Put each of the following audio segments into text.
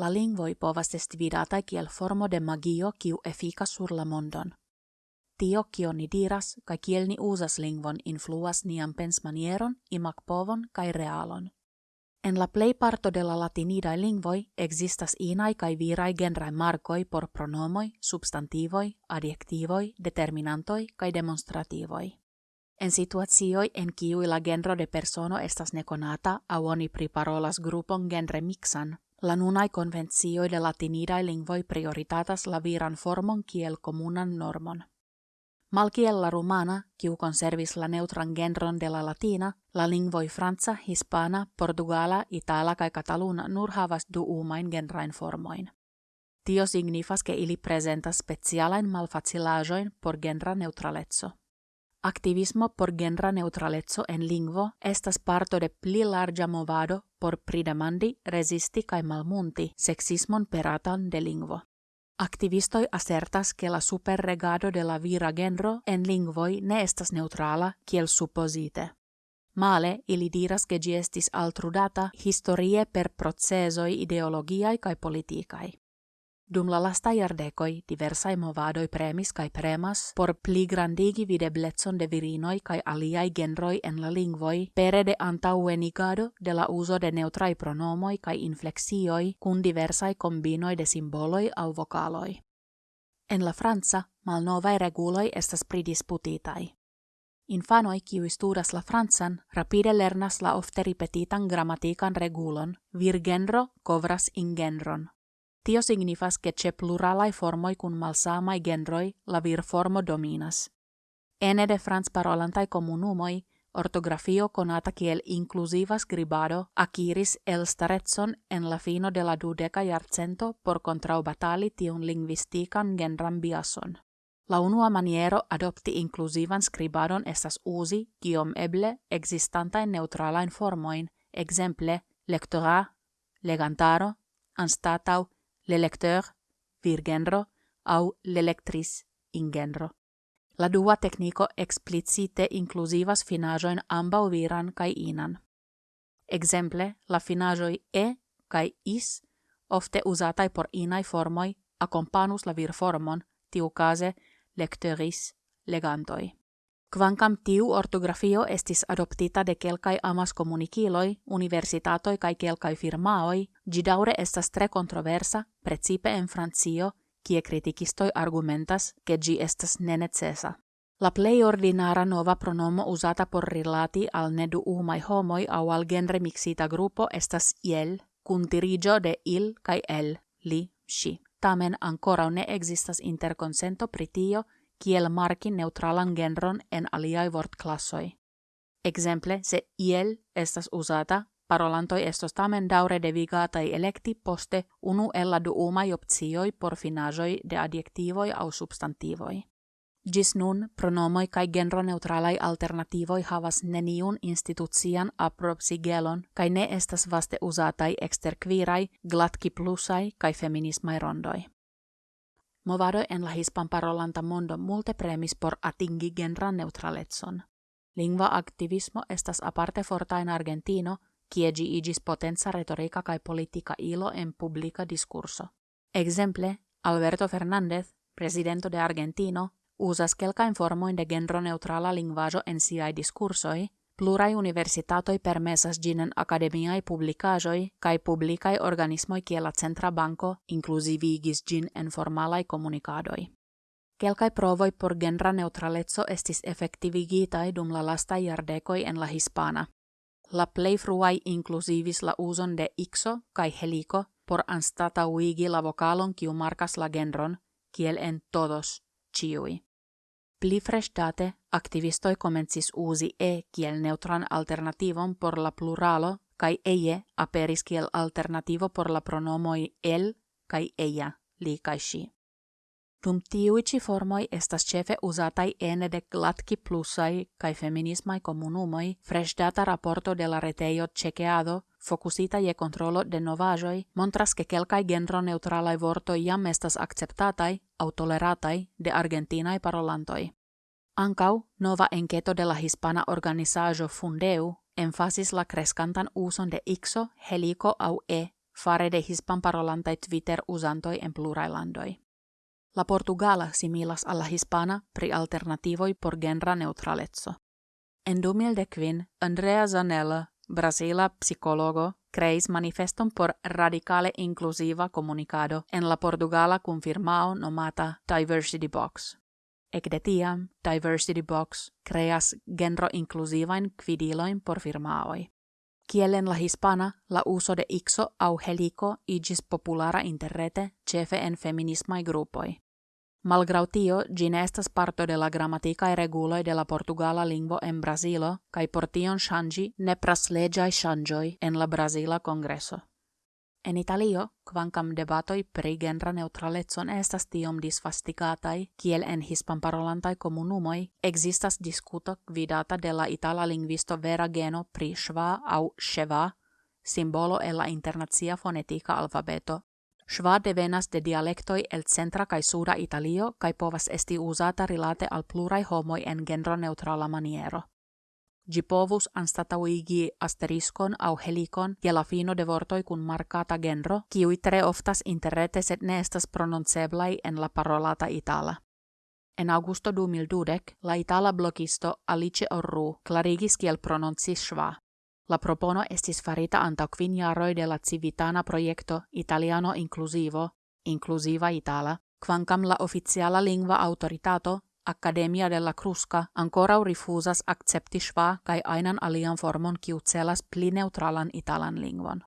la lingvoi povas esti vidataj kiel formo de magio kiu efikas sur la mondon. Tio kio ni diras kaj kiel ni uzas lingvon influas nian pensmanieron, povon kaj realon. En la plej parto de la latinidaj lingvoj existas inaj kaj viraj genraj markoj por pronomoj, substantivoj, adjektivoj, determinantoj kaj demonstrativoj. En situacioj en kiuj la genro de persono estas nekonata aŭ oni priparolas grupon genre mixan, la nunaj konvencioj de latinidaj lingvoj prioritatas la viran formon kiel komunan normon. Malkiel la rumana, kiu conservis la neutran genron de la latina, la lingvoi franca, hispana, portugala, itala kai kataluna nur havas du umain genrain formoin. Tio signifas ke ili presentas specialain malfacilajoin por genra neutraletso. Activismo por genra neutraletso en lingvo estas parto de pli larga movado por pridemandi, resisti kai malmunti sexismon peratan de lingvo. Activistoi asertas che la superregado de la vira genro en lingvoi ne estas neutrala kiel supposite. Male ili diras che gi estis altrudata historie per procesoi ideologiai kai politikai. Dum la lasta iardecoi diversai movadoi premis kai premas por pli grandigi videbletson de virinoi kai aliai genroi en la lingvoi pere de antauenigado de la uso de neutrai pronomoi kai inflexioi kun diversai combinoi de simboloi au vocaloi. En la Franza, malnovai reguloi estas pridisputitai. Infanoi kiu studas la Franzan rapide lernas la ofte ripetitan grammatikan regulon, vir genro kovras in genron. Tio signifas che ce pluralai formoi kun malsamai genroi la vir formo dominas. Ene de frans parolantai comunumoi, ortografio conata kiel inclusiva scribado akiris staretson en la fino de la dudeca jarcento por contraubatali tiun lingvistikan genran biason. La unua maniero adopti inclusivan scribadon estas usi, kiom eble, existantain neutralain formoin, exemple, lectora, legantaro, anstatau, l'electeur vir genro au l'electris in genro. La dua tecnico explicite inclusivas finajoin ambau viran kai inan. Exemple, la finajoi e kai is ofte usatai por inai formoi acompanus la virformon, tiu case lecteuris legantoi. Kvankam tiu ortografio estis adoptita de kelkai amas komunikiloi, universitatoi kai kelkai firmaoi, gi daure estas tre kontroversa, precipe en Francio, kie kritikistoi argumentas, ke gi estas nenecesa. La plei ordinara nova pronomo usata por rilati al nedu umai homoi au al genre mixita grupo estas iel, kun dirigio de il kai el, li, si. Tamen ancora ne existas interconsento pritio kiel marki neutralan genron en aliai vortklassoi. Exemple, se iel estas usata, parolantoi estos tamen daure devigatai electi poste unu ella du umai opcioi por finajoi de adjektivoi au substantivoi. Gis nun, pronomoi kai genro neutralai alternativoi havas neniun institucian aprobsigelon kai ne estas vaste exterquirai, glatki plusai kai feminismai rondoi. Movado en la hispanparolanta mondo multe premis por atingi genran neutraletson. Lingua activismo estas aparte forta en Argentino, kie gi igis potenza retorica kai politica ilo en publica discurso. Exemple, Alberto Fernández, presidento de Argentino, usas kelkain formoin de genro neutrala lingvajo en siai discursoi, Plurai universitatoi permesas ginen academiai publicajoi kai publicai organismoi kiela centra banco inclusivigis gin en formalai comunicadoi. Kelkai provoi por genra neutraletso estis effektivigitai dum la lasta iardecoi en la hispana. La plei fruai inclusivis la uson de ixo kai helico por anstata uigi la vocalon kiu markas la genron, kiel en todos, ciui. Pli frestate, activistoi comencis usi e kiel neutran alternativon por la pluralo kai eie aperis kiel alternativo por la pronomoi el kai eia, li kai si. Dum tiuici formoi estas cefe usatai ene de glatki plusai kai feminismai comunumoi fresdata raporto de la reteio Cecheado focusita je controlo de novajoi, montras ke kelkai genro neutralai vortoi jam estas acceptatai au toleratai de argentinai parolantoi. Ancau nova enqueto de la hispana organizajo Fundeu enfasis la crescantan uson de ixo, helico au e fare de hispanparolantai Twitter usantoi en plurailandoi. La Portugala similas alla hispana pri alternativoi por genra neutralezzo. En 2015, Andrea Zanella, Brasila psicologo, creis manifeston por radicale inclusiva comunicado en la Portugala confirmao nomata Diversity Box. Ec tiam, Diversity Box creas genro inclusivain quidilloin por firmaoi. Kielen la hispana, la uso de ixo au helico igis populara interrete cefe en feminismai grupoi. Malgrau tio, ĝi ne estas parto de la gramatikaj reguloj de la portugala lingvo en Brazilo, kaj por tion ŝanĝi nepras leĝaj ŝanĝoj en la Brazila Kongreso. En Italio, kvankam debatoj pri genra neutralecon estas tiom disvastigataj, kiel en hispanparolantaj komunumoj, ekzistas diskuto gvidata de la itala lingvisto vera geno pri šva aŭ ševa, simbolo e la internazia fonetica alfabeto Schwa devenas de dialectoi el centra kai suda Italio kai povas esti usata rilate al plurai homoi en genro neutrala maniero. Gi povus anstatauigi asteriskon au helikon ja la fino de vortoi kun markata genro, kiui tre oftas interrete set ne estas prononceblai en la parolata itala. En augusto 2012, la itala blogisto Alice Orru clarigis kiel prononci schwa. La propono estis farita anta quin jaroi de la civitana proiecto Italiano Inclusivo, Inclusiva Itala, quancam la oficiala lingua autoritato Academia della Crusca ancora rifusas accepti schwa kai ainan alian formon kiu celas pli neutralan italan lingvon.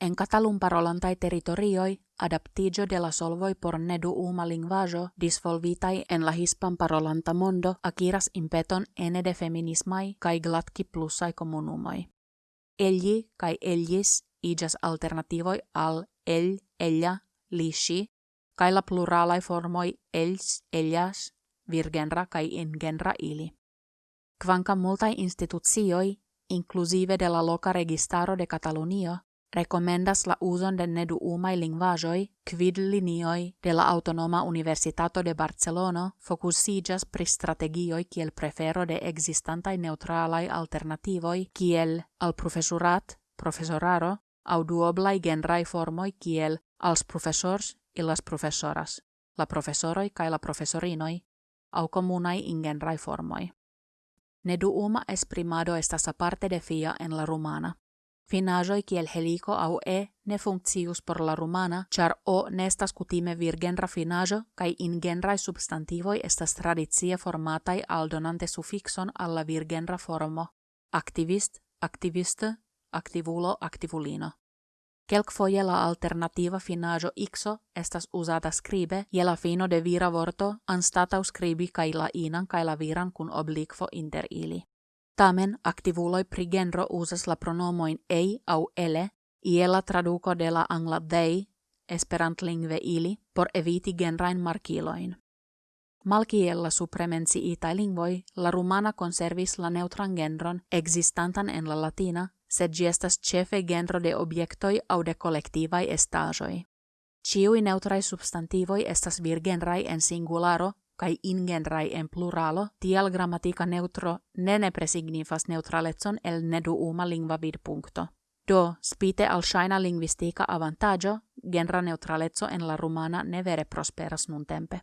En Catalun parolantai territorioi, adaptigio de la solvoi por nedu uma lingvajo disvolvitai en la hispan parolanta mondo akiras impeton ene de feminismai kai glatki plussai comunumoi. Egli kai ellis igas alternativoi al el, ella, lishi, kai la pluralai formoi els, ellas, virgenra kai ingenra ili. Kvanka multai institucioi, inclusive de la loca registaro de Catalunio, recomendas la uzon de nedu umai lingvajoi, quid linioi de la Autonoma Universitato de Barcelono focusigas pri strategioi kiel prefero de existantai neutralai alternativoi kiel al profesurat, profesoraro, au duoblai genrai formoi kiel als professors i las professoras, la professoroi kai la professorinoi, au comunai ingenrai formoi. Nedu uma esprimado estas aparte de fia en la romana. Finajoi kiel helico au e ne funccius por la romana, char o nestas cutime virgenra finajo, kai ingenrai substantivoi estas tradizie formatai aldonante suffixon alla virgenra formo. Activist, activiste, activulo, activulino. Kelkfoje la alternativa finajo ixo estas usata scribe je la fino de vira vorto anstatau scribi kai la inan kai la viran kun oblikvo inter ili. Tamen activuloi pri genro usas la pronomoin ei au ele, iela traduco de la angla they, esperant lingve ili, por eviti genrain markiloin. Malkiella supremensi ita lingvoi, la rumana conservis la neutran genron existantan en la latina, sed gi estas cefe genro de objektoi au de collectivai estajoi. Ciui neutrai substantivoi estas virgenrai en singularo, kai ingenrai en pluralo, tial grammatica neutro ne ne presignifas neutraletson el nedu uma lingva vid puncto. Do, spite al shaina linguistica avantaggio, genra neutraletso en la rumana ne vere prosperas nun tempe.